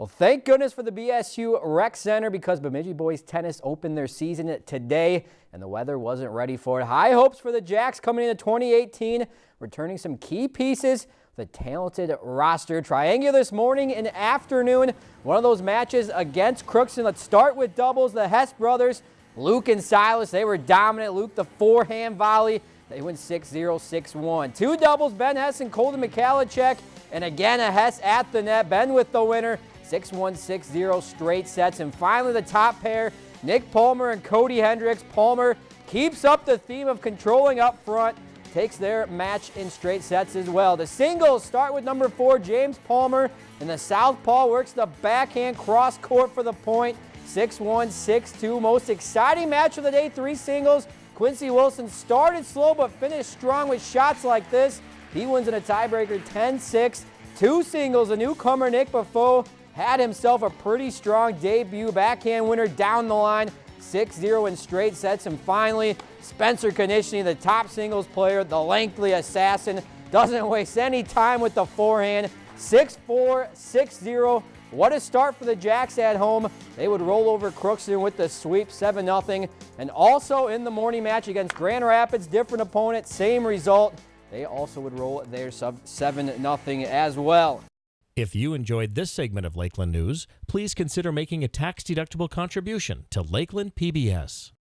Well, thank goodness for the BSU Rec Center because Bemidji boys tennis opened their season today and the weather wasn't ready for it. High hopes for the Jacks coming into 2018, returning some key pieces the talented roster. Triangular this morning and afternoon. One of those matches against Crookston. Let's start with doubles. The Hess brothers, Luke and Silas, they were dominant. Luke, the forehand volley. They win 6-0, 6-1. Two doubles, Ben Hess and Colton Mikhalichek. And again, a Hess at the net. Ben with the winner. 6-1, 6-0 straight sets. And finally, the top pair, Nick Palmer and Cody Hendricks. Palmer keeps up the theme of controlling up front, takes their match in straight sets as well. The singles start with number four, James Palmer, and the southpaw works the backhand cross court for the point. 6-1, 6-2. Most exciting match of the day, three singles. Quincy Wilson started slow but finished strong with shots like this. He wins in a tiebreaker 10-6. Two singles, a newcomer Nick Buffo had himself a pretty strong debut. Backhand winner down the line, 6-0 in straight sets. And finally, Spencer Konishny, the top singles player, the lengthy assassin, doesn't waste any time with the forehand. 6-4, 6-0. What a start for the Jacks at home. They would roll over Crookston with the sweep, 7-0. And also in the morning match against Grand Rapids, different opponent, same result. They also would roll their sub 7-0 as well. If you enjoyed this segment of Lakeland News, please consider making a tax-deductible contribution to Lakeland PBS.